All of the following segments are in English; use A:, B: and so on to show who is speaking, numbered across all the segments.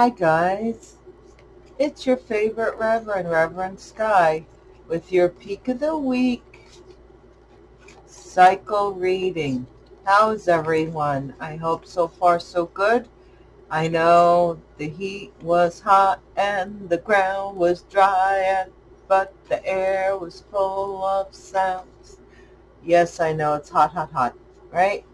A: Hi guys, it's your favorite Reverend, Reverend Sky, with your Peak of the Week cycle reading. How's everyone? I hope so far so good. I know the heat was hot and the ground was dry, but the air was full of sounds. Yes, I know it's hot, hot, hot, right?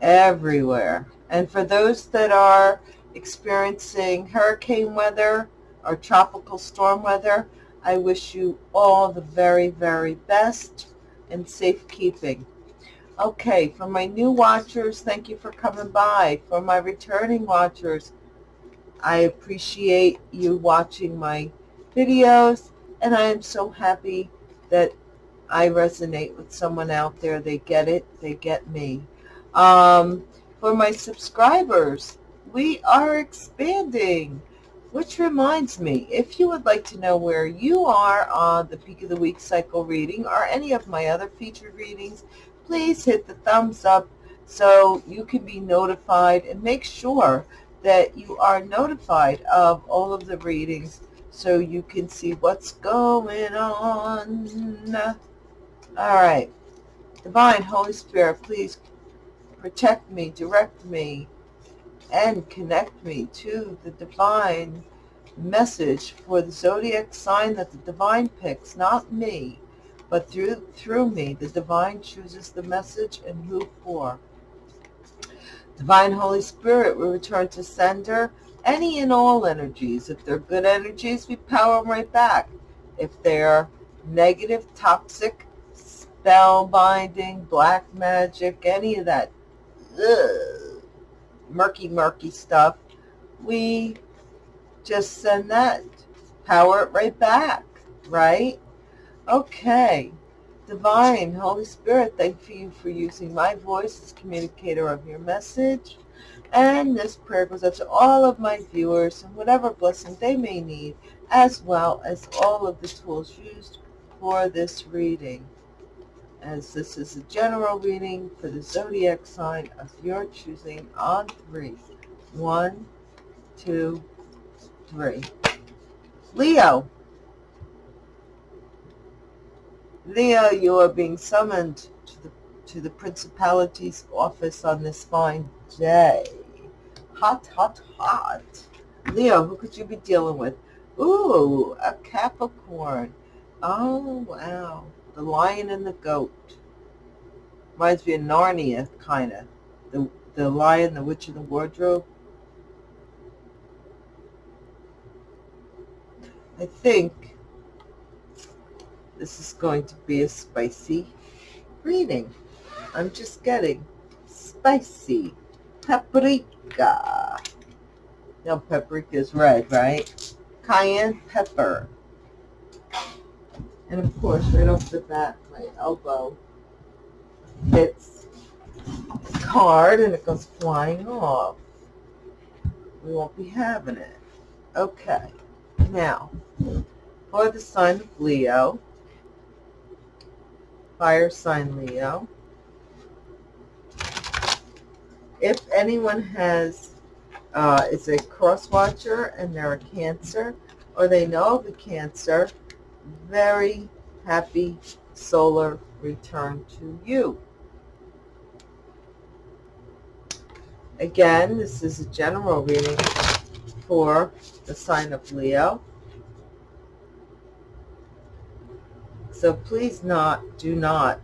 A: Everywhere. And for those that are experiencing hurricane weather or tropical storm weather, I wish you all the very, very best and safekeeping. Okay, for my new watchers, thank you for coming by. For my returning watchers, I appreciate you watching my videos, and I am so happy that I resonate with someone out there. They get it. They get me. Um, for my subscribers, we are expanding. Which reminds me, if you would like to know where you are on the Peak of the Week cycle reading or any of my other featured readings, please hit the thumbs up so you can be notified and make sure that you are notified of all of the readings so you can see what's going on. All right. Divine Holy Spirit, please protect me, direct me, and connect me to the divine message for the zodiac sign that the divine picks, not me, but through through me, the divine chooses the message and who for. Divine Holy Spirit, we return to sender any and all energies. If they're good energies, we power them right back. If they're negative, toxic, spell binding, black magic, any of that ugh, murky, murky stuff, we just send that, power it right back, right? Okay. Divine, Holy Spirit, thank you for using my voice as communicator of your message. And this prayer goes out to all of my viewers and whatever blessing they may need, as well as all of the tools used for this reading as this is a general reading for the zodiac sign of your choosing on three. One, two, three. Leo. Leo, you are being summoned to the, to the principality's office on this fine day. Hot, hot, hot. Leo, who could you be dealing with? Ooh, a Capricorn. Oh, wow. The Lion and the Goat. Reminds me of Narnia, kind of. The, the Lion, the Witch, and the Wardrobe. I think this is going to be a spicy reading. I'm just getting spicy paprika. No, paprika is red, right? Cayenne pepper. And of course, right off the bat, my elbow hits the card and it goes flying off. We won't be having it. Okay. Now, for the sign of Leo, fire sign Leo, if anyone has, uh, is a cross watcher and they're a cancer, or they know of a cancer, very happy solar return to you. Again, this is a general reading for the sign of Leo. So please not, do not.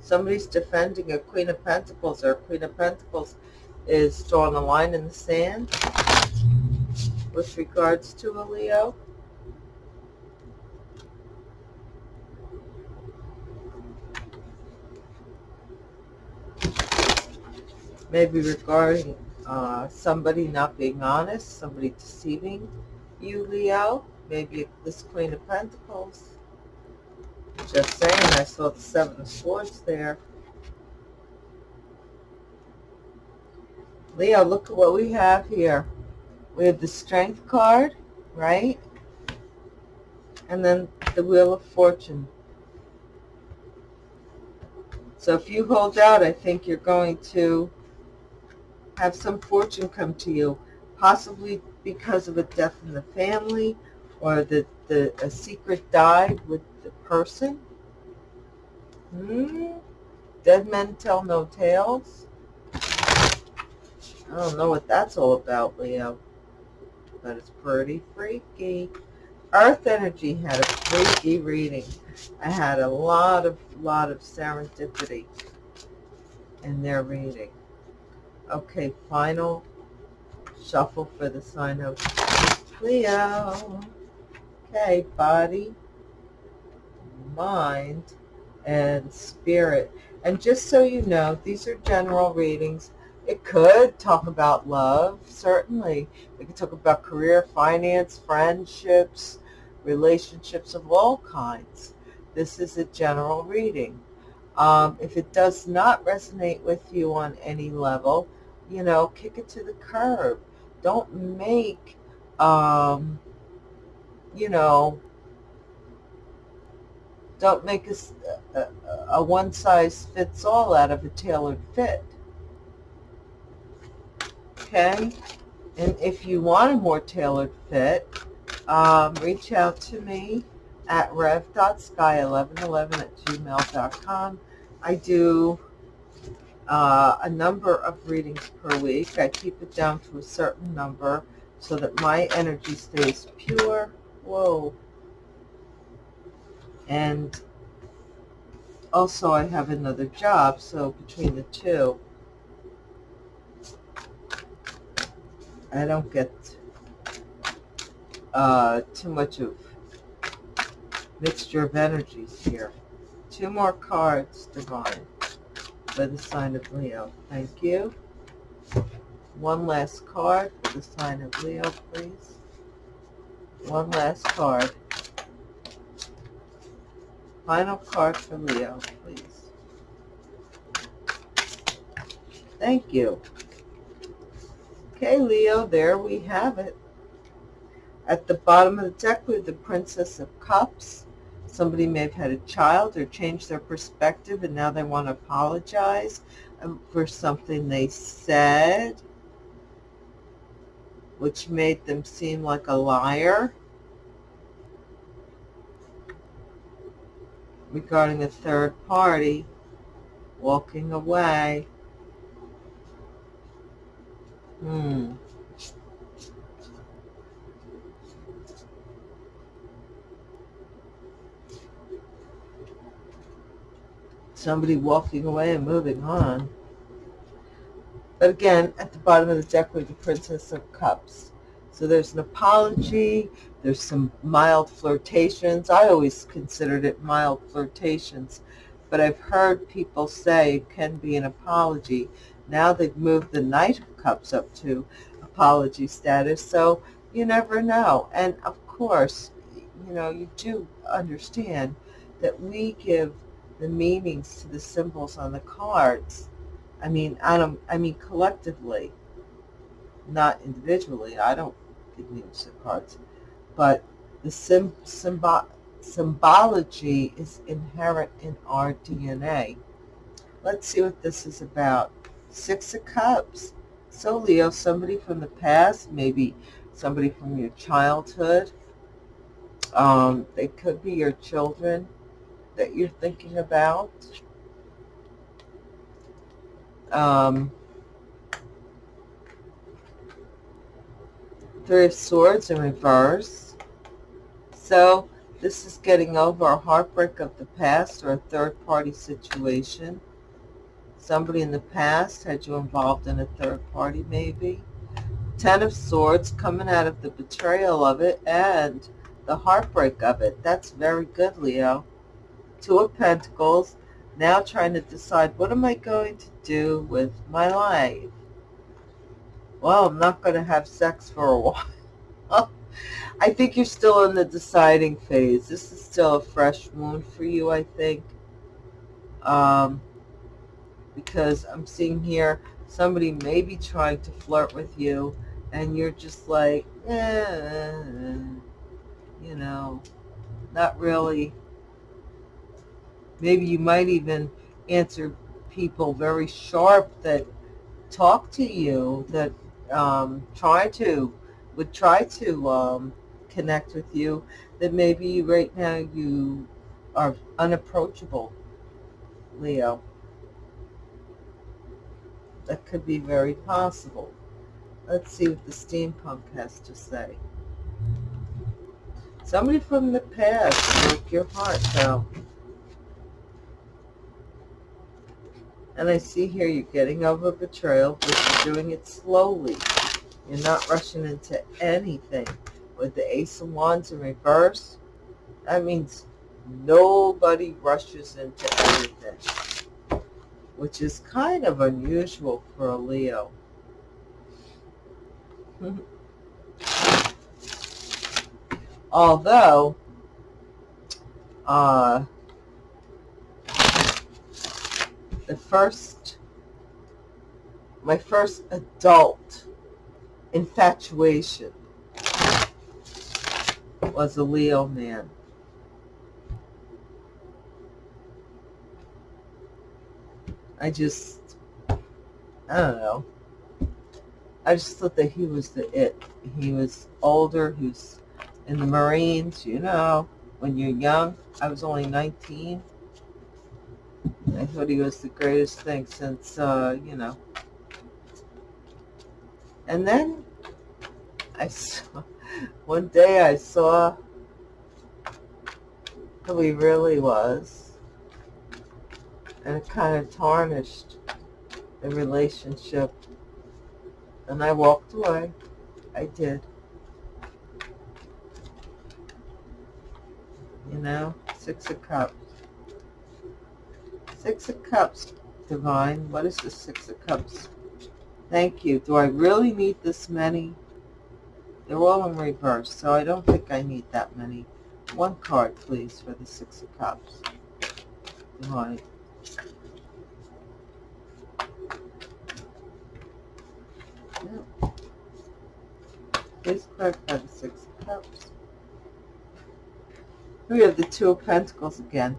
A: Somebody's defending a Queen of Pentacles or Queen of Pentacles is drawing a line in the sand with regards to a Leo. Maybe regarding uh, somebody not being honest, somebody deceiving you, Leo. Maybe this Queen of Pentacles. Just saying, I saw the Seven of Swords there. Leo, look at what we have here. We have the Strength card, right? And then the Wheel of Fortune. So if you hold out, I think you're going to have some fortune come to you, possibly because of a death in the family or that the, a secret died with the person. Hmm? Dead men tell no tales. I don't know what that's all about, Leo, but it's pretty freaky. Earth energy had a freaky reading. I had a lot of, lot of serendipity in their reading. Okay, final shuffle for the sign of Leo. Okay, body, mind, and spirit. And just so you know, these are general readings. It could talk about love, certainly. It could talk about career, finance, friendships, relationships of all kinds. This is a general reading. Um, if it does not resonate with you on any level, you know, kick it to the curb. Don't make, um, you know, don't make a, a, a one-size-fits-all out of a tailored fit. Okay? And if you want a more tailored fit, um, reach out to me at rev.sky1111 at gmail.com. I do uh, a number of readings per week. I keep it down to a certain number so that my energy stays pure. Whoa. And also I have another job, so between the two, I don't get uh, too much of mixture of energies here. Two more cards, Divine, for the sign of Leo. Thank you. One last card for the sign of Leo, please. One last card. Final card for Leo, please. Thank you. Okay, Leo, there we have it. At the bottom of the deck, we have the Princess of Cups. Somebody may have had a child or changed their perspective and now they want to apologize um, for something they said, which made them seem like a liar. regarding a third party walking away. Hmm. Somebody walking away and moving on. But again, at the bottom of the deck we have the Princess of Cups. So there's an apology, there's some mild flirtations. I always considered it mild flirtations, but I've heard people say it can be an apology. Now they've moved the Knight of Cups up to apology status, so you never know. And of course, you know, you do understand that we give the meanings to the symbols on the cards. I mean, I don't, I mean collectively, not individually. I don't give meanings to cards, but the sim, symbo, symbology is inherent in our DNA. Let's see what this is about. Six of Cups. So Leo, somebody from the past, maybe somebody from your childhood. Um, they could be your children that you're thinking about. Um, Three of Swords in reverse. So this is getting over a heartbreak of the past or a third-party situation. Somebody in the past had you involved in a third party maybe. Ten of Swords coming out of the betrayal of it and the heartbreak of it. That's very good, Leo. Two of Pentacles, now trying to decide what am I going to do with my life? Well, I'm not going to have sex for a while. I think you're still in the deciding phase. This is still a fresh wound for you, I think. Um, because I'm seeing here somebody may be trying to flirt with you and you're just like, eh, you know, not really Maybe you might even answer people very sharp that talk to you, that um, try to, would try to um, connect with you, that maybe right now you are unapproachable, Leo. That could be very possible. Let's see what the steampunk has to say. Somebody from the past broke your heart, though. And I see here you're getting over betrayal, but you're doing it slowly. You're not rushing into anything. With the Ace of Wands in reverse, that means nobody rushes into anything, which is kind of unusual for a Leo. Although, uh, the first, my first adult infatuation was a Leo man. I just, I don't know. I just thought that he was the it. He was older. He was in the Marines, you know, when you're young. I was only 19. I thought he was the greatest thing since, uh, you know. And then I saw, one day I saw who he really was. And it kind of tarnished the relationship. And I walked away. I did. You know, Six of Cups. Six of Cups, Divine. What is the Six of Cups? Thank you. Do I really need this many? They're all in reverse, so I don't think I need that many. One card, please, for the Six of Cups. Divine. Yep. Please clarify the Six of Cups. We have the Two of Pentacles again.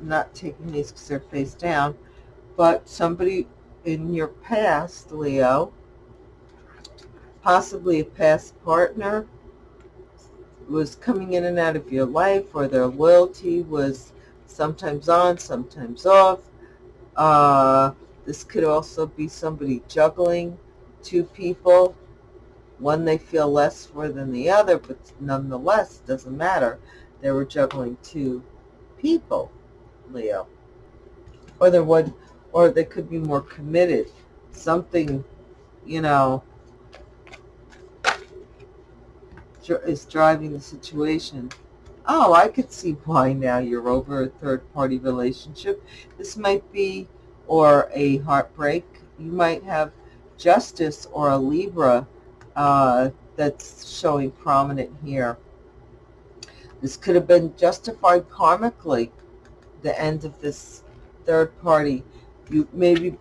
A: Not taking these because they're face down, but somebody in your past, Leo, possibly a past partner, was coming in and out of your life or their loyalty was sometimes on, sometimes off. Uh, this could also be somebody juggling two people. One they feel less for than the other, but nonetheless, doesn't matter. They were juggling two people. Leo. Or there would, or they could be more committed. Something, you know, is driving the situation. Oh, I could see why now you're over a third-party relationship. This might be, or a heartbreak. You might have justice or a Libra uh, that's showing prominent here. This could have been justified karmically the end of this third party. You Maybe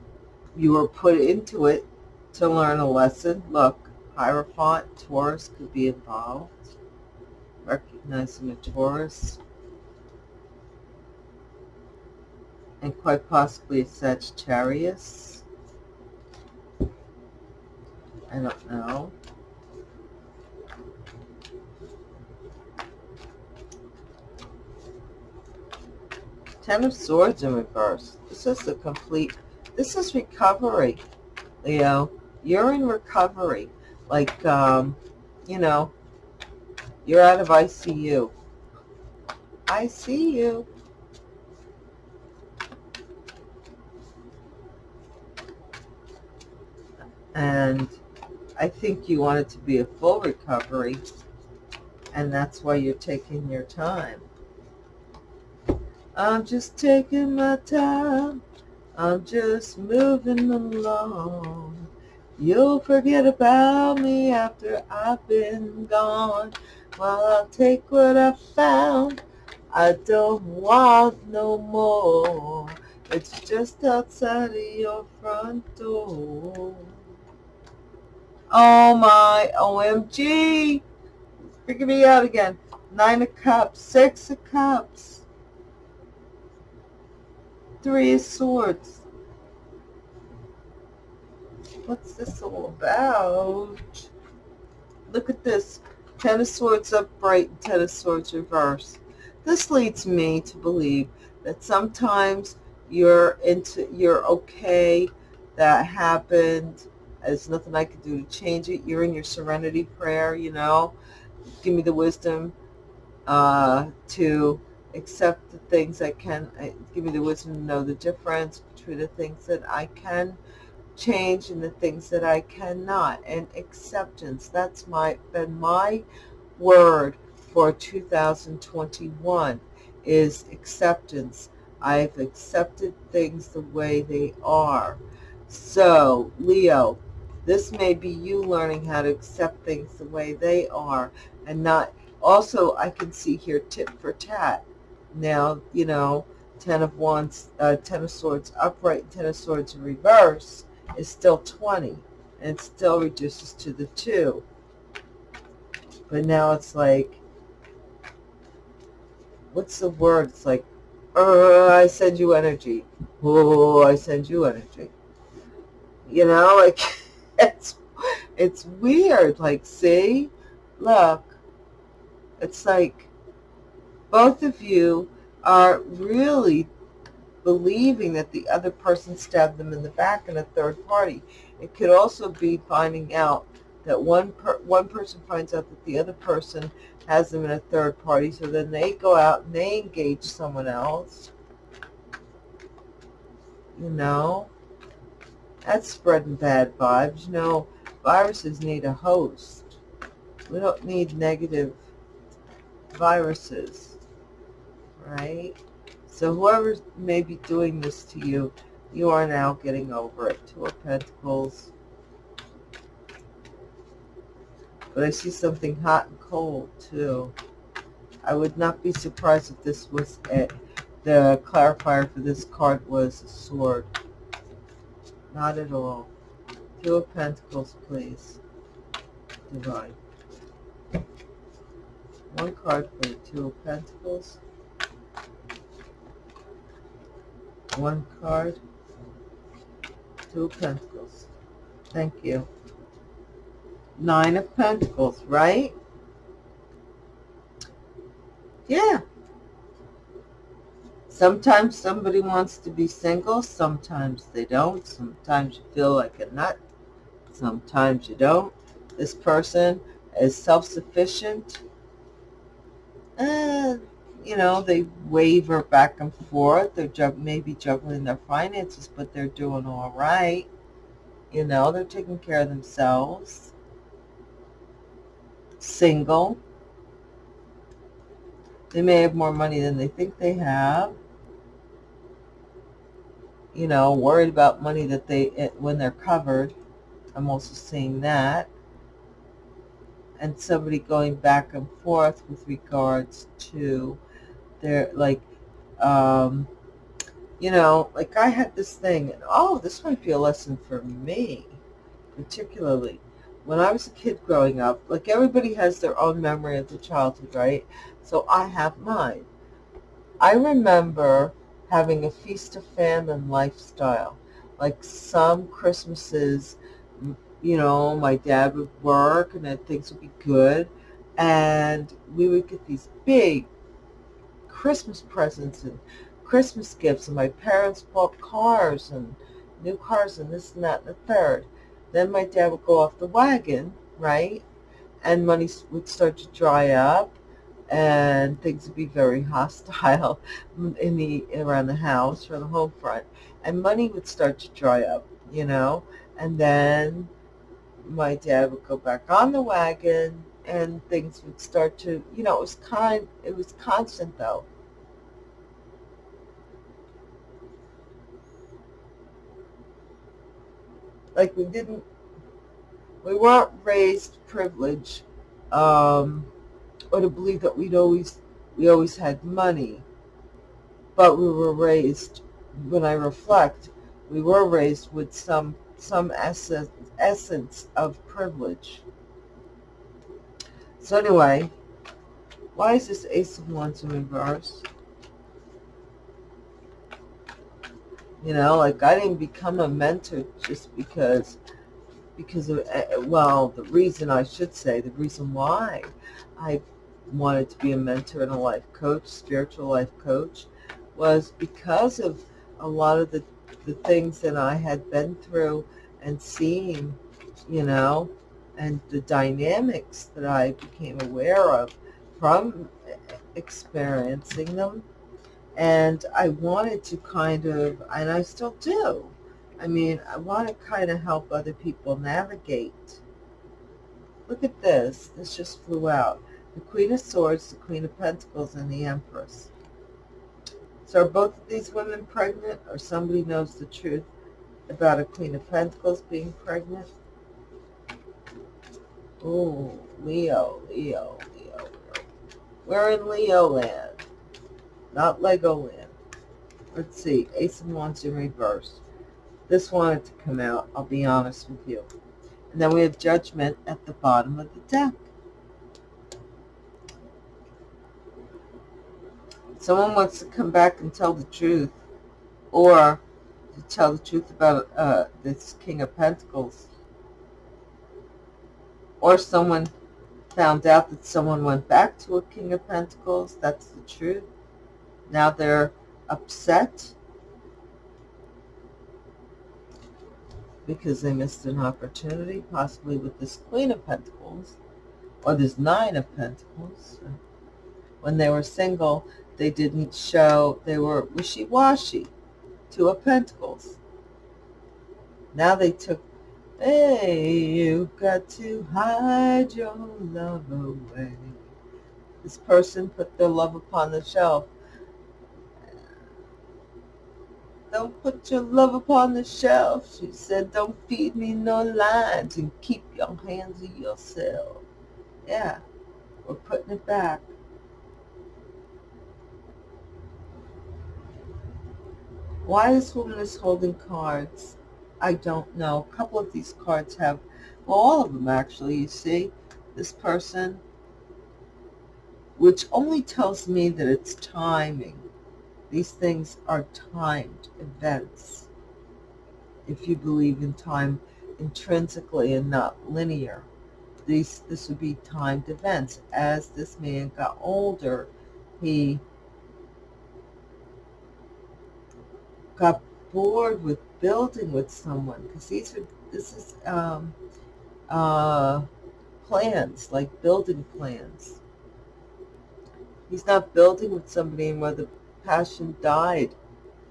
A: you were put into it to learn a lesson. Look, Hierophant, Taurus could be involved. Recognizing a Taurus. And quite possibly a Sagittarius. I don't know. Ten of Swords in reverse. This is the complete, this is recovery, Leo. You're in recovery. Like, um, you know, you're out of ICU. I see you. And I think you want it to be a full recovery, and that's why you're taking your time. I'm just taking my time. I'm just moving along. You'll forget about me after I've been gone. Well, I'll take what I found. I don't want no more. It's just outside of your front door. Oh my OMG. Figure me out again. Nine of cups, six of cups. Three Swords. what's this all about? Look at this. Ten of Swords upright Ten of Swords reverse. This leads me to believe that sometimes you're into you're okay that happened there's nothing i can do to change it you're in your serenity prayer you know give me the wisdom uh, to accept the things i can uh, give me the wisdom to know the difference between the things that i can change and the things that i cannot and acceptance that's my been my word for 2021 is acceptance. I've accepted things the way they are. So, Leo, this may be you learning how to accept things the way they are and not, also I can see here tit for tat. Now, you know, Ten of Wands, uh, Ten of Swords upright, Ten of Swords in reverse is still 20 and it still reduces to the 2. But now it's like, what's the word? It's like, uh, I send you energy. Oh, I send you energy. You know, like, it's, it's weird. Like, see, look, it's like both of you are really believing that the other person stabbed them in the back in a third party. It could also be finding out that one per, one person finds out that the other person has them in a third party, so then they go out and they engage someone else. You know, that's spreading bad vibes. You know, viruses need a host. We don't need negative viruses, right? So whoever may be doing this to you, you are now getting over it. Two of Pentacles, But I see something hot and cold, too. I would not be surprised if this was it. The clarifier for this card was a sword. Not at all. Two of Pentacles, please. Divine. One card for the Two of Pentacles. One card. Two of Pentacles. Thank you. Nine of Pentacles, right? Yeah. Sometimes somebody wants to be single. Sometimes they don't. Sometimes you feel like a nut. Sometimes you don't. This person is self-sufficient. And, you know, they waver back and forth. They're jug maybe juggling their finances, but they're doing all right. You know, they're taking care of themselves single. They may have more money than they think they have. You know, worried about money that they, eh, when they're covered. I'm also seeing that. And somebody going back and forth with regards to their, like, um, you know, like I had this thing, and oh, this might be a lesson for me, particularly when I was a kid growing up, like everybody has their own memory of the childhood, right? So I have mine. I remember having a feast of famine lifestyle. Like some Christmases, you know, my dad would work and then things would be good. And we would get these big Christmas presents and Christmas gifts. And my parents bought cars and new cars and this and that and the third. Then my dad would go off the wagon, right? And money would start to dry up and things would be very hostile in the around the house or the home front and money would start to dry up you know and then my dad would go back on the wagon and things would start to you know it was kind it was constant though like we didn't, we weren't raised privileged um, or to believe that we'd always, we always had money. But we were raised, when I reflect, we were raised with some, some essence, essence of privilege. So anyway, why is this Ace of Wands in reverse? You know, like I didn't become a mentor just because because of, uh, well, the reason I should say, the reason why I wanted to be a mentor and a life coach, spiritual life coach, was because of a lot of the, the things that I had been through and seeing, you know, and the dynamics that I became aware of from experiencing them. And I wanted to kind of, and I still do, I mean, I want to kind of help other people navigate. Look at this. This just flew out. The Queen of Swords, the Queen of Pentacles, and the Empress. So are both of these women pregnant or somebody knows the truth about a Queen of Pentacles being pregnant? Oh, Leo, Leo, Leo, Leo. We're in Leo land, not Lego land. Let's see, Ace of Wands in reverse. This wanted to come out, I'll be honest with you. And then we have Judgment at the bottom of the deck. Someone wants to come back and tell the truth, or to tell the truth about uh, this King of Pentacles. Or someone found out that someone went back to a King of Pentacles. That's the truth. Now they're upset because they missed an opportunity, possibly with this Queen of Pentacles or this Nine of Pentacles. When they were single, they didn't show, they were wishy-washy. Two of Pentacles. Now they took, hey, you've got to hide your love away. This person put their love upon the shelf Don't put your love upon the shelf. She said, don't feed me no lines and keep your hands to yourself. Yeah, we're putting it back. Why this woman is holding cards, I don't know. A couple of these cards have, well, all of them actually, you see, this person, which only tells me that it's timing these things are timed events. If you believe in time intrinsically and not linear, these this would be timed events. As this man got older, he got bored with building with someone because these are this is um, uh, plans like building plans. He's not building with somebody where the passion died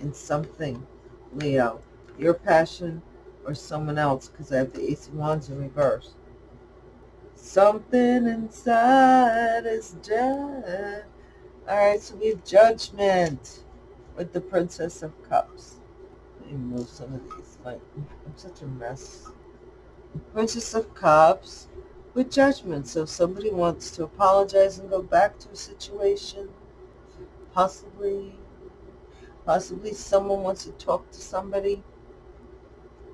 A: in something, Leo. Your passion or someone else, because I have the Ace of Wands in reverse. Something inside is dead. All right, so we have Judgment with the Princess of Cups. Me some of these. Like, I'm such a mess. Princess of Cups with Judgment. So if somebody wants to apologize and go back to a situation, possibly possibly someone wants to talk to somebody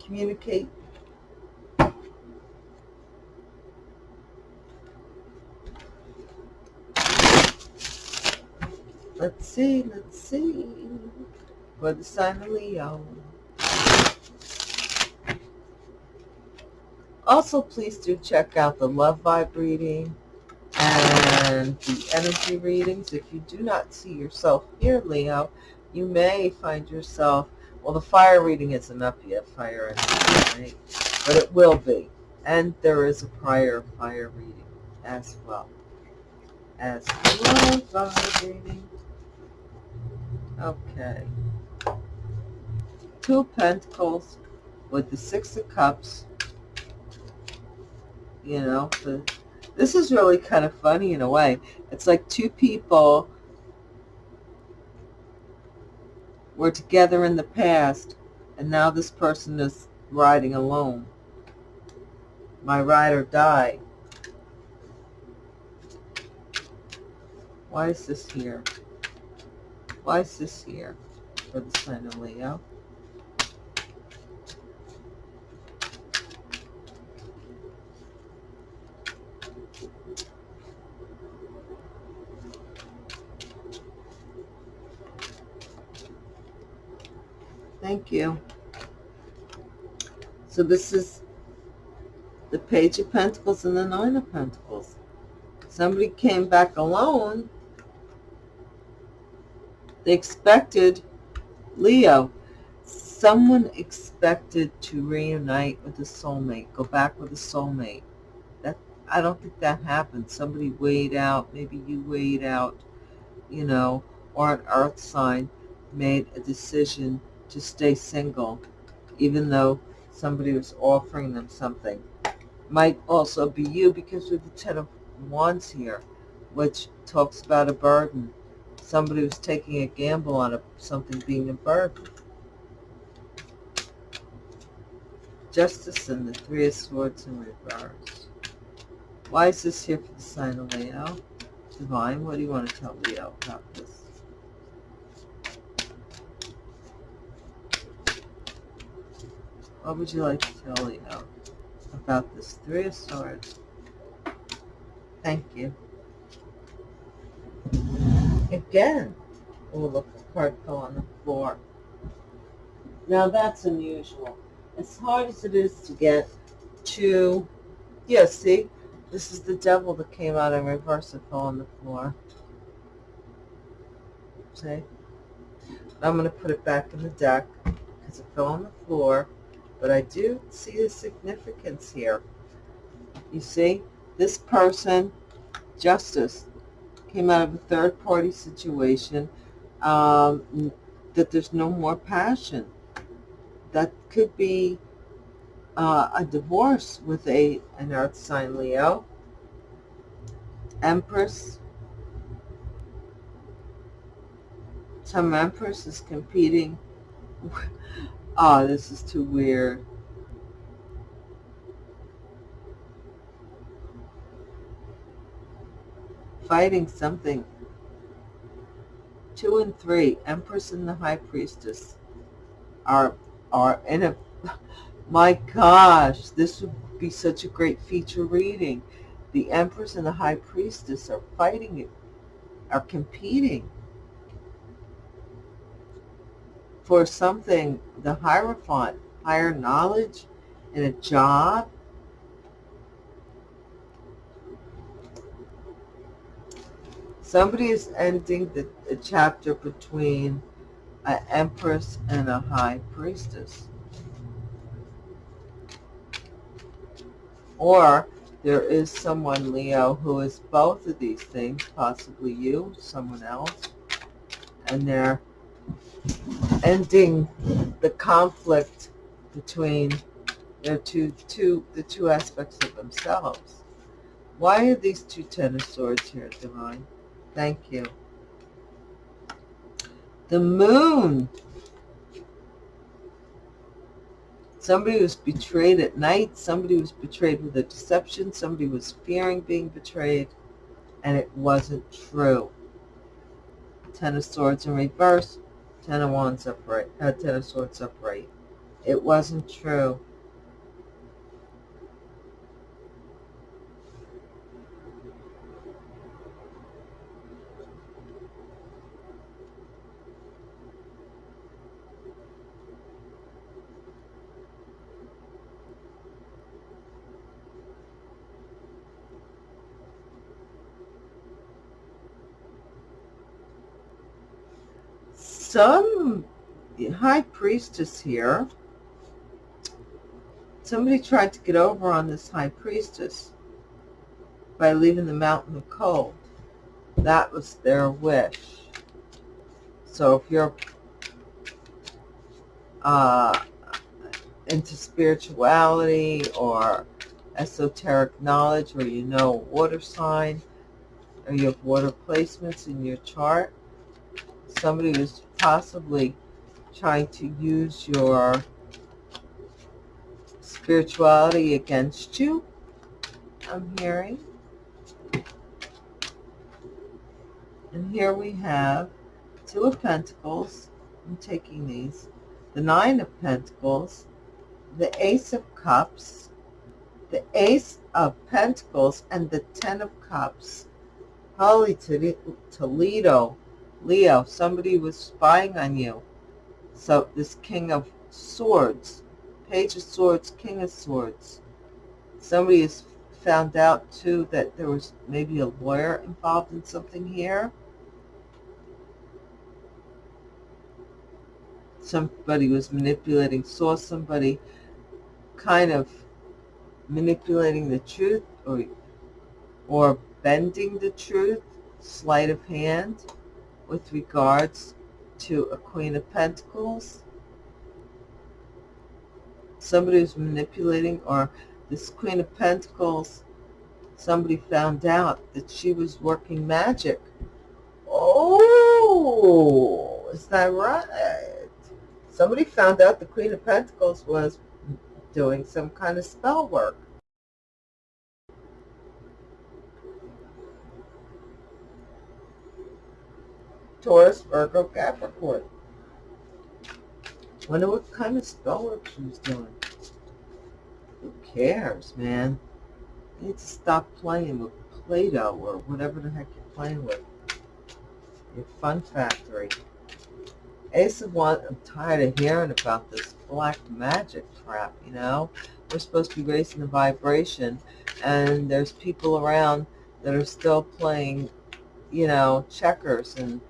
A: communicate let's see let's see for the sign of Leo also please do check out the love vibe reading and the energy readings. If you do not see yourself here, Leo, you may find yourself, well, the fire reading isn't up yet, fire energy, right? But it will be. And there is a prior fire reading as well. As well fire reading. Okay. Two Pentacles with the Six of Cups. You know, the this is really kind of funny in a way. It's like two people were together in the past, and now this person is riding alone. My ride or die. Why is this here? Why is this here for the sign of Leo? Thank you. So this is the Page of Pentacles and the Nine of Pentacles. Somebody came back alone. They expected Leo. Someone expected to reunite with a soulmate, go back with a soulmate. That I don't think that happened. Somebody weighed out, maybe you weighed out, you know, or an earth sign made a decision to stay single, even though somebody was offering them something. Might also be you because of the Ten of Wands here, which talks about a burden. Somebody was taking a gamble on a, something being a burden. Justice and the Three of Swords in reverse. Why is this here for the sign of Leo? Divine, what do you want to tell Leo about this? What would you like to tell Leo about this Three of Swords? Thank you. Again. Oh, look, the card fell on the floor. Now that's unusual. As hard as it is to get to, yeah, see, this is the devil that came out in reverse and fell on the floor. See? I'm going to put it back in the deck because it fell on the floor. But I do see the significance here. You see, this person, justice, came out of a third-party situation, um, that there's no more passion. That could be uh, a divorce with a an earth sign Leo. Empress. Some Empress is competing Oh, this is too weird. Fighting something. Two and three, Empress and the High Priestess are are in a my gosh, this would be such a great feature reading. The Empress and the High Priestess are fighting, it are competing for something, the Hierophant, higher knowledge in a job. Somebody is ending the, the chapter between an empress and a high priestess. Or there is someone, Leo, who is both of these things, possibly you, someone else, and they're ending the conflict between their two, two, the two aspects of themselves. Why are these two Ten of Swords here, Divine? Thank you. The Moon. Somebody was betrayed at night. Somebody was betrayed with a deception. Somebody was fearing being betrayed. And it wasn't true. Ten of Swords in reverse. Ten of Wands upright, uh, Ten of Swords upright. It wasn't true. Some high priestess here, somebody tried to get over on this high priestess by leaving the mountain of cold. That was their wish. So if you're uh, into spirituality or esoteric knowledge or you know water sign or you have water placements in your chart, somebody was possibly trying to use your spirituality against you, I'm hearing. And here we have Two of Pentacles. I'm taking these. The Nine of Pentacles. The Ace of Cups. The Ace of Pentacles and the Ten of Cups. Holy Toledo. Leo, somebody was spying on you. So this King of Swords, Page of Swords, King of Swords. Somebody has found out, too, that there was maybe a lawyer involved in something here. Somebody was manipulating, saw somebody kind of manipulating the truth or, or bending the truth, sleight of hand, with regards to a Queen of Pentacles. Somebody was manipulating or this Queen of Pentacles, somebody found out that she was working magic. Oh, is that right? Somebody found out the Queen of Pentacles was doing some kind of spell work. Taurus, Virgo, Capricorn. Wonder what kind of spell work doing. Who cares, man? You need to stop playing with Play-Doh or whatever the heck you're playing with. Your fun factory. Ace of Wands, I'm tired of hearing about this black magic crap, you know? We're supposed to be raising the vibration, and there's people around that are still playing, you know, checkers and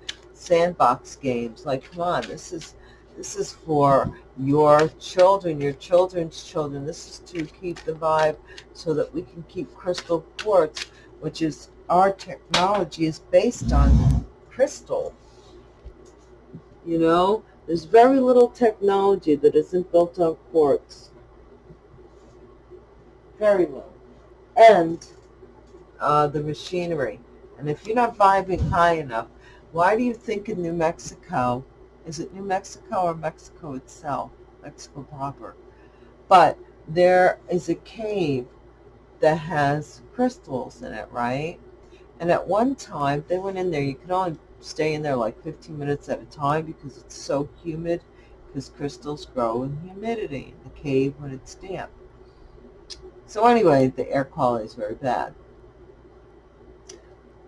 A: sandbox games. Like, come on, this is this is for your children, your children's children. This is to keep the vibe so that we can keep crystal quartz, which is our technology is based on crystal. You know, there's very little technology that isn't built on quartz. Very little. And uh, the machinery. And if you're not vibing high enough, why do you think in New Mexico is it New Mexico or Mexico itself? Mexico proper. But there is a cave that has crystals in it, right? And at one time, they went in there. You can only stay in there like 15 minutes at a time because it's so humid because crystals grow in humidity in the cave when it's damp. So anyway, the air quality is very bad.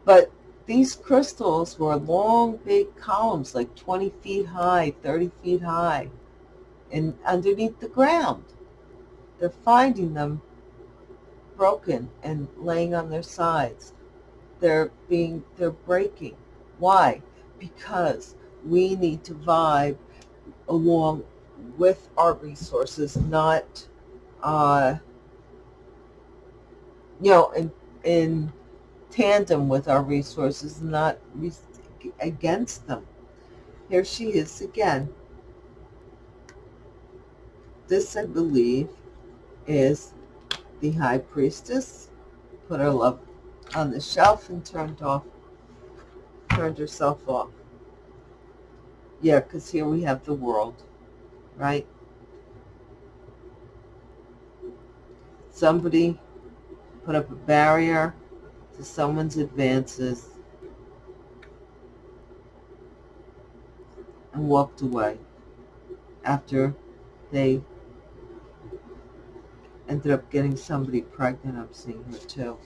A: But these crystals were long, big columns, like 20 feet high, 30 feet high, and underneath the ground. They're finding them broken and laying on their sides. They're being, they're breaking. Why? Because we need to vibe along with our resources, not, uh, you know, in, in tandem with our resources, not against them. Here she is again. This, I believe, is the High Priestess. Put her love on the shelf and turned off, turned herself off. Yeah, because here we have the world, right? Somebody put up a barrier to someone's advances and walked away after they ended up getting somebody pregnant. I'm seeing her too.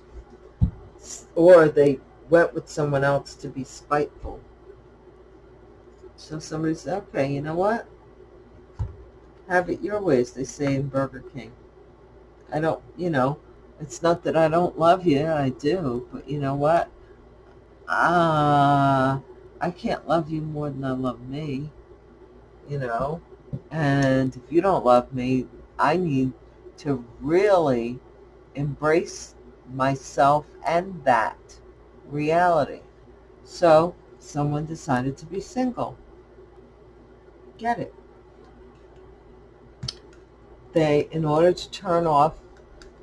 A: Or they went with someone else to be spiteful. So somebody said, okay, you know what? Have it your way, ways, they say in Burger King. I don't, you know, it's not that I don't love you, I do, but you know what? Uh, I can't love you more than I love me, you know? And if you don't love me, I need to really embrace myself and that reality. So someone decided to be single. Get it? They, in order to turn off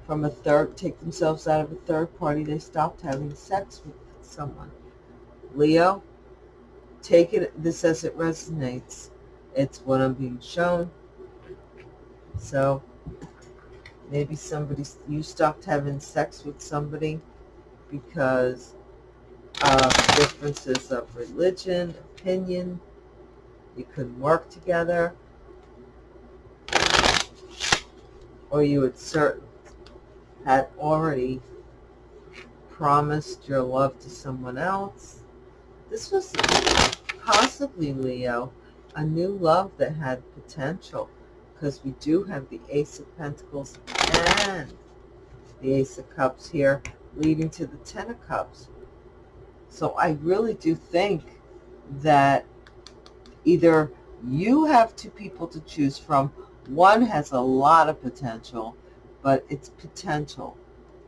A: from a third, take themselves out of a third party, they stopped having sex with someone. Leo, take it this as it resonates. It's what I'm being shown. So maybe somebody, you stopped having sex with somebody because of differences of religion, opinion. You couldn't work together. Or you had certain had already promised your love to someone else. This was possibly, Leo, a new love that had potential because we do have the Ace of Pentacles and the Ace of Cups here, leading to the Ten of Cups. So I really do think that either you have two people to choose from. One has a lot of potential, but it's potential.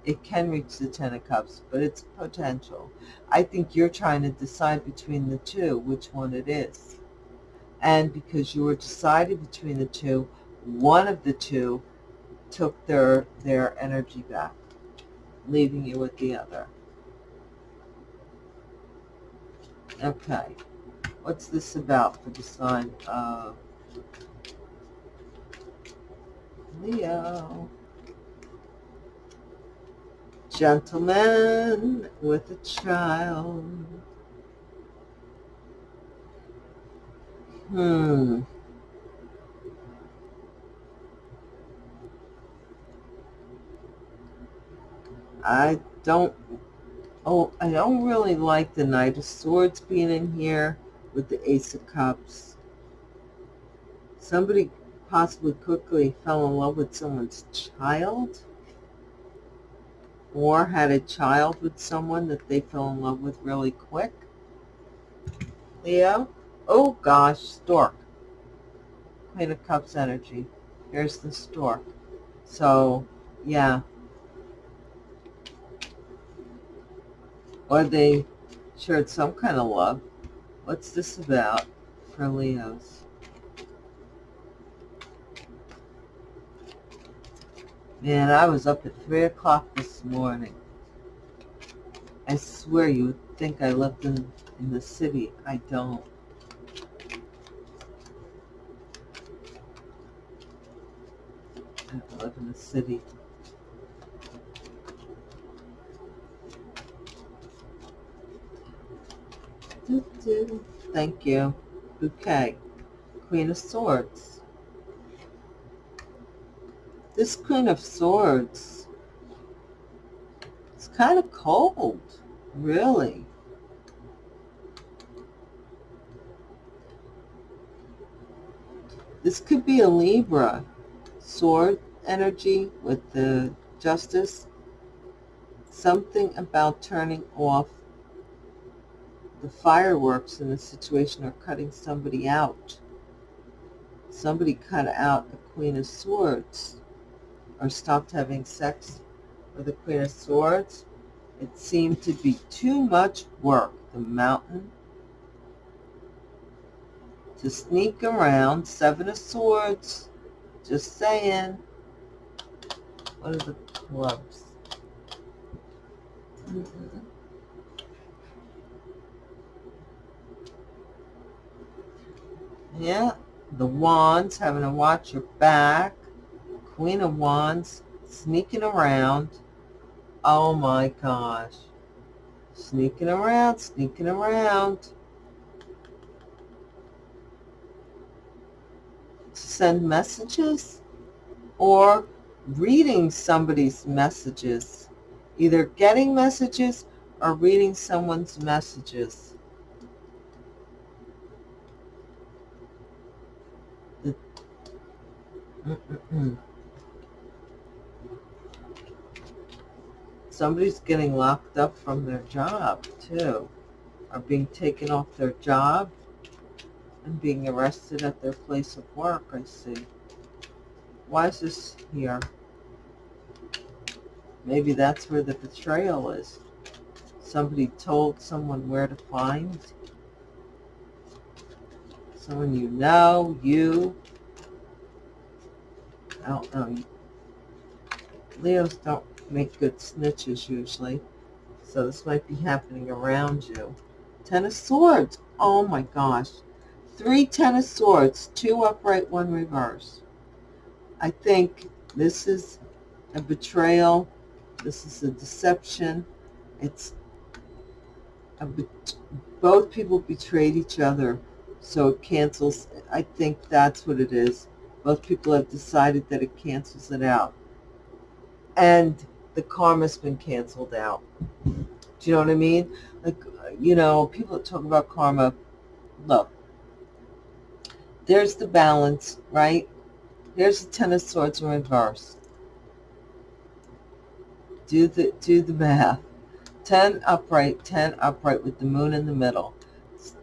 A: It can reach the Ten of Cups, but it's potential. I think you're trying to decide between the two, which one it is. And because you were deciding between the two, one of the two took their, their energy back, leaving you with the other. Okay. What's this about for the sign of Leo? Gentleman with a child. Hmm. I don't, oh, I don't really like the Knight of Swords being in here with the Ace of Cups. Somebody possibly quickly fell in love with someone's child or had a child with someone that they fell in love with really quick. Leo? Oh gosh, stork. Queen of Cups energy. Here's the stork. So, yeah, or they shared some kind of love. What's this about for Leos? Man, I was up at 3 o'clock this morning. I swear you would think I lived in, in the city. I don't. I don't live in the city. Thank you. Bouquet. Queen of Swords. This Queen of Swords it's kind of cold, really. This could be a Libra sword energy with the justice. Something about turning off the fireworks in the situation are cutting somebody out. Somebody cut out the Queen of Swords or stopped having sex with the Queen of Swords. It seemed to be too much work. The mountain to sneak around. Seven of Swords. Just saying. What are the clubs? Mm. Yeah, the Wands, having to watch your back. Queen of Wands, sneaking around. Oh my gosh. Sneaking around, sneaking around. Send messages or reading somebody's messages. Either getting messages or reading someone's messages. Somebody's getting locked up from their job, too. Or being taken off their job and being arrested at their place of work, I see. Why is this here? Maybe that's where the betrayal is. Somebody told someone where to find. Someone you know, you, I don't know. Leos don't make good snitches usually. So this might be happening around you. Ten of Swords. Oh my gosh. Three Ten of Swords. Two upright, one reverse. I think this is a betrayal. This is a deception. It's a both people betrayed each other. So it cancels. I think that's what it is most people have decided that it cancels it out. And the karma's been canceled out. Do you know what I mean? Like, you know, people that talk about karma, look, there's the balance, right? There's the Ten of Swords in reverse. Do the, do the math. 10 upright, 10 upright with the moon in the middle.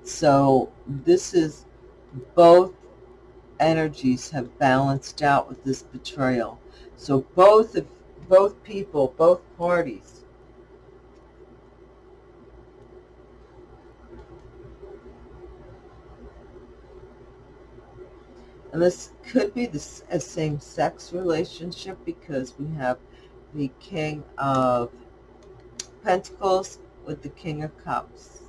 A: So this is both energies have balanced out with this betrayal. So both of both people, both parties And this could be a same-sex relationship because we have the King of Pentacles with the King of Cups.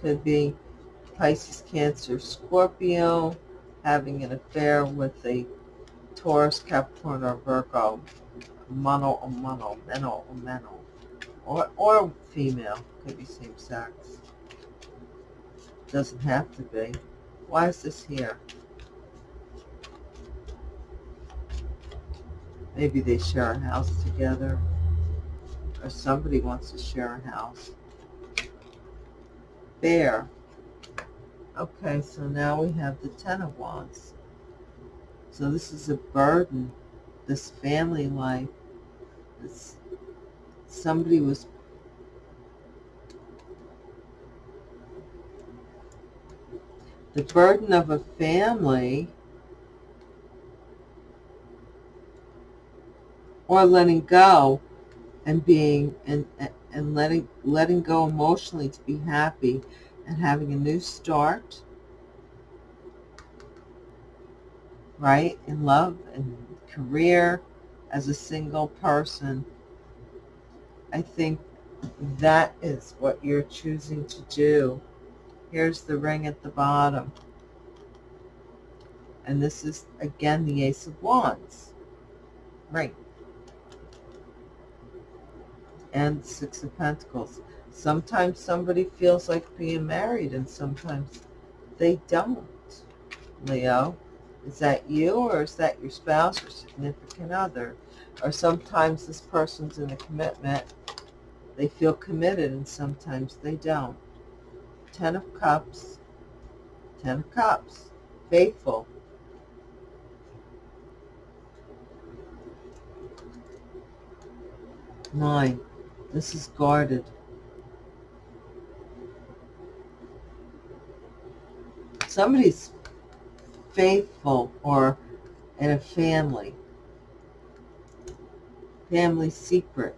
A: Could be Pisces, Cancer, Scorpio, having an affair with a Taurus, Capricorn, or Virgo, mono or mono, meno or meno, or, or female, could be same sex. Doesn't have to be. Why is this here? Maybe they share a house together. Or somebody wants to share a house. Bear. Okay, so now we have the Ten of Wands. So this is a burden, this family life. This, somebody was the burden of a family or letting go and being and and letting letting go emotionally to be happy and having a new start right in love and career as a single person i think that is what you're choosing to do Here's the ring at the bottom. And this is, again, the Ace of Wands. Right. And Six of Pentacles. Sometimes somebody feels like being married and sometimes they don't, Leo. Is that you or is that your spouse or significant other? Or sometimes this person's in a commitment. They feel committed and sometimes they don't. Ten of Cups, Ten of Cups, faithful. Nine, this is guarded. Somebody's faithful or in a family. Family secret.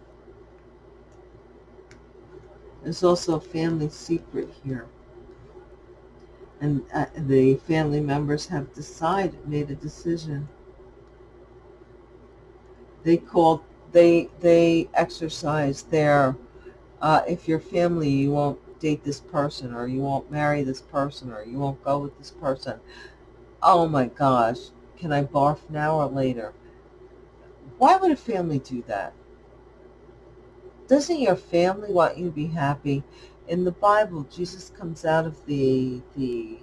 A: There's also a family secret here. And uh, the family members have decided, made a decision. They called, they, they exercise their, uh, if you're family, you won't date this person or you won't marry this person or you won't go with this person. Oh my gosh, can I barf now or later? Why would a family do that? Doesn't your family want you to be happy? In the Bible, Jesus comes out of the the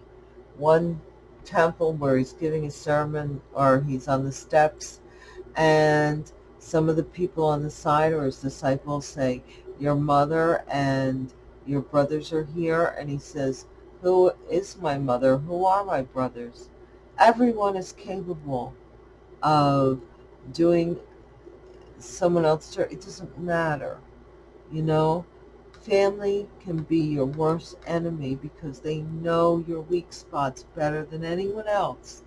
A: one temple where he's giving a sermon or he's on the steps and some of the people on the side or his disciples say, your mother and your brothers are here. And he says, who is my mother? Who are my brothers? Everyone is capable of doing someone else. It doesn't matter. You know, family can be your worst enemy because they know your weak spots better than anyone else.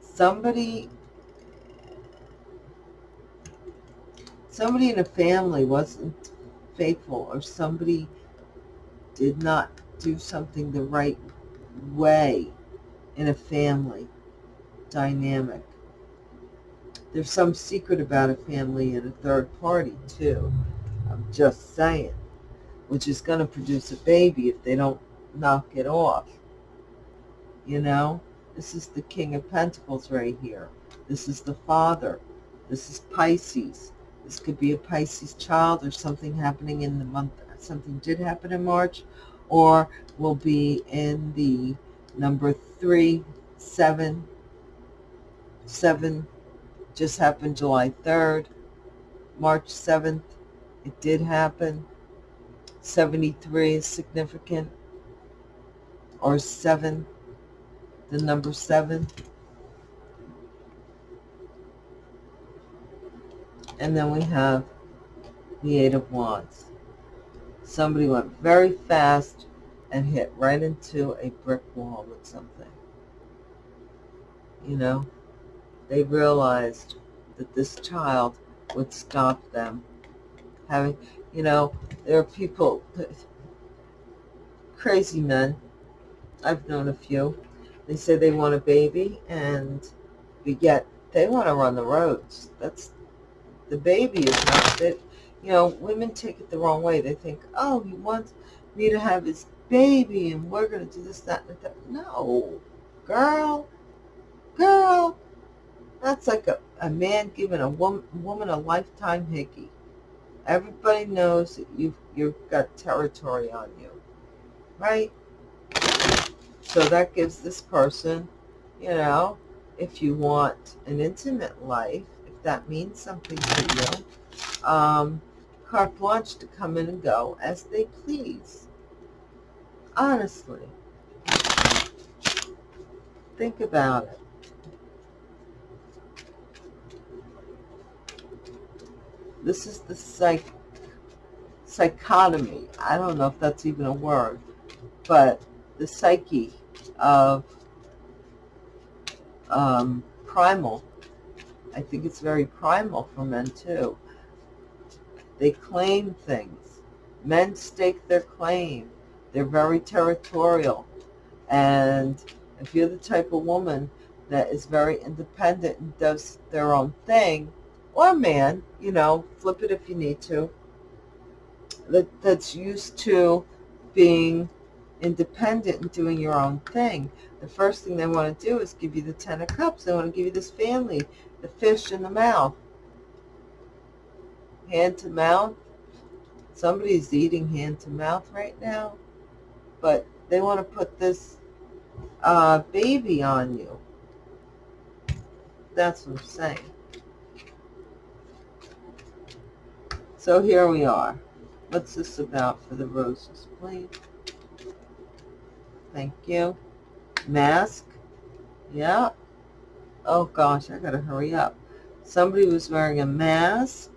A: Somebody somebody in a family wasn't faithful or somebody did not do something the right way in a family dynamic. There's some secret about a family and a third party too. I'm just saying. Which is going to produce a baby if they don't knock it off. You know? This is the King of Pentacles right here. This is the Father. This is Pisces. This could be a Pisces child or something happening in the month something did happen in March, or will be in the number three, seven, seven just happened July 3rd, March 7th, it did happen. 73 is significant, or seven, the number seven. And then we have the Eight of Wands. Somebody went very fast and hit right into a brick wall with something. You know, they realized that this child would stop them having, you know, there are people, crazy men, I've known a few, they say they want a baby and yet they want to run the roads. That's, the baby is not, that, you know, women take it the wrong way. They think, oh, he wants me to have his baby and we're going to do this, that, and that. No, girl, girl, that's like a, a man giving a woman, woman a lifetime hickey. Everybody knows that you've, you've got territory on you, right? So that gives this person, you know, if you want an intimate life, if that means something to you, um, carte blanche to come in and go as they please. Honestly. Think about it. This is the psych psychotomy. I don't know if that's even a word, but the psyche of um, primal. I think it's very primal for men too. They claim things. Men stake their claim. They're very territorial. And if you're the type of woman that is very independent and does their own thing, or man, you know, flip it if you need to, that, that's used to being independent and doing your own thing. The first thing they want to do is give you the Ten of Cups. They want to give you this family, the fish in the mouth. Hand to mouth. Somebody's eating hand to mouth right now. But they want to put this uh, baby on you. That's what I'm saying. So here we are. What's this about for the roses, please? Thank you. Mask. Yeah. Oh gosh, I gotta hurry up. Somebody was wearing a mask.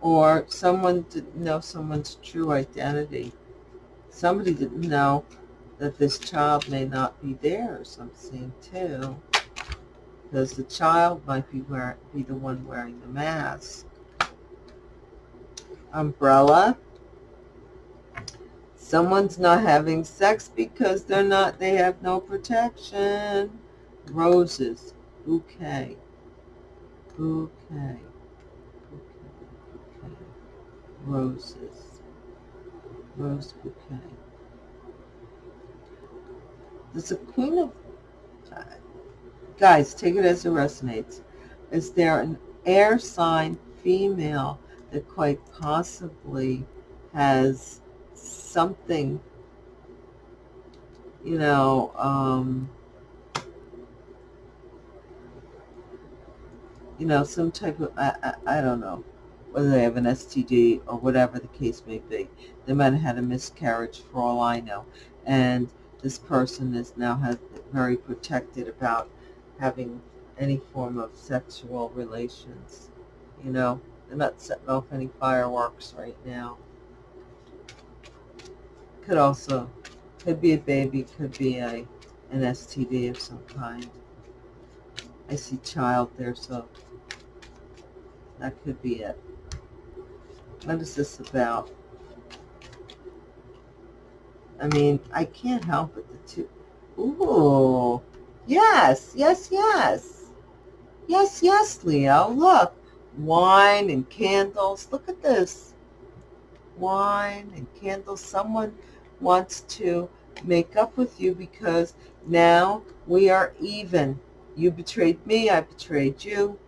A: Or someone didn't know someone's true identity. Somebody didn't know that this child may not be theirs, I'm seeing too because the child might be, wear, be the one wearing the mask. Umbrella. Someone's not having sex because they're not, they have no protection. Roses. Bouquet. Bouquet. Roses. Rose bouquet. There's a queen of guys, take it as it resonates. Is there an air sign female that quite possibly has something, you know, um, you know, some type of, I, I, I don't know, whether they have an STD or whatever the case may be. They might have had a miscarriage for all I know. And this person is now has very protected about having any form of sexual relations. You know, they're not setting off any fireworks right now. Could also, could be a baby, could be a an STD of some kind. I see child there, so that could be it. What is this about? I mean, I can't help it. The two. Ooh. Yes, yes, yes. Yes, yes, Leo. Look, wine and candles. Look at this. Wine and candles. Someone wants to make up with you because now we are even. You betrayed me. I betrayed you.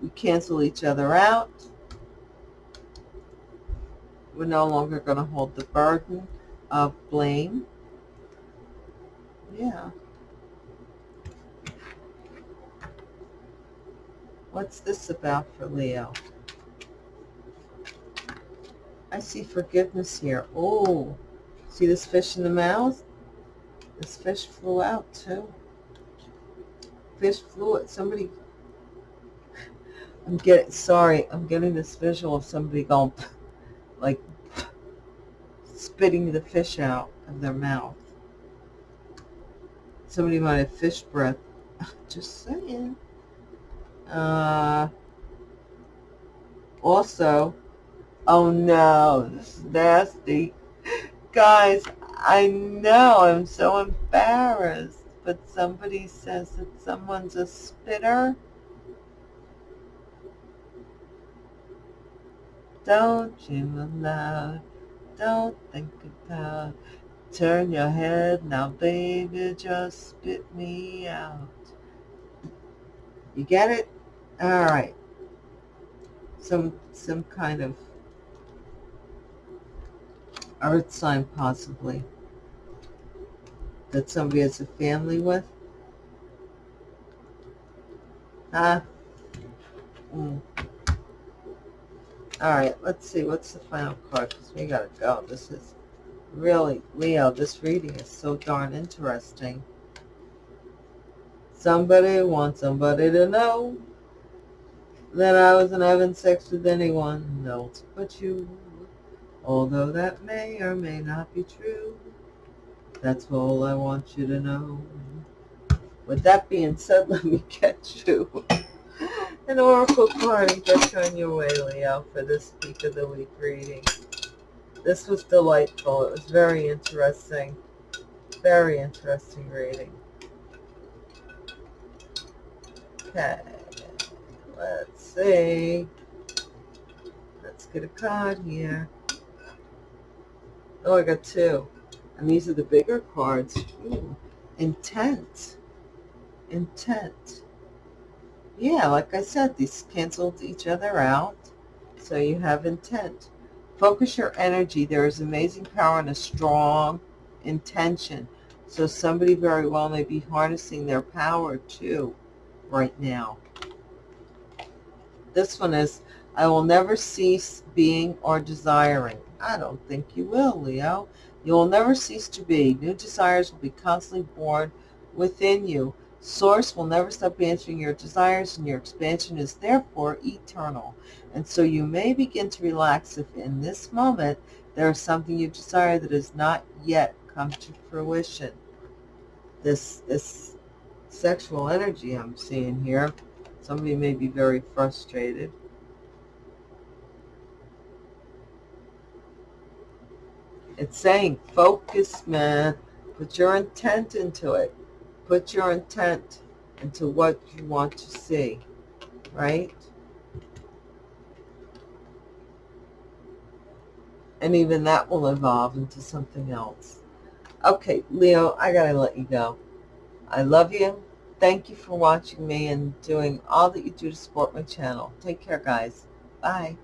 A: We cancel each other out. We're no longer going to hold the burden of blame. Yeah. What's this about for Leo? I see forgiveness here. Oh, see this fish in the mouth? This fish flew out too. fish flew it. Somebody, I'm getting, sorry, I'm getting this visual of somebody going, like, spitting the fish out of their mouth. Somebody might have fish breath. Just saying. Uh, also, oh no, this is nasty. Guys, I know I'm so embarrassed, but somebody says that someone's a spitter. Don't you allow, don't think about, turn your head now baby, just spit me out. You get it? All right. Some, some kind of earth sign possibly that somebody has a family with. Huh? Mm. All right, let's see. What's the final card? Because we got to go. This is really, Leo, this reading is so darn interesting. Somebody wants somebody to know that I wasn't having sex with anyone else but you. Although that may or may not be true, that's all I want you to know. With that being said, let me get you an oracle card you on your way, Leo, for this week of the week reading. This was delightful. It was very interesting. Very interesting reading. Okay, let's see. Let's get a card here. Oh, I got two. And these are the bigger cards. Ooh, intent. Intent. Yeah, like I said, these canceled each other out. So you have intent. Focus your energy. There is amazing power and a strong intention. So somebody very well may be harnessing their power too right now. This one is, I will never cease being or desiring. I don't think you will, Leo. You will never cease to be. New desires will be constantly born within you. Source will never stop answering your desires, and your expansion is therefore eternal. And so you may begin to relax if in this moment there is something you desire that has not yet come to fruition. This, this sexual energy I'm seeing here, somebody may be very frustrated It's saying focus, man. Put your intent into it. Put your intent into what you want to see, right? And even that will evolve into something else. Okay, Leo, I got to let you go. I love you. Thank you for watching me and doing all that you do to support my channel. Take care, guys. Bye.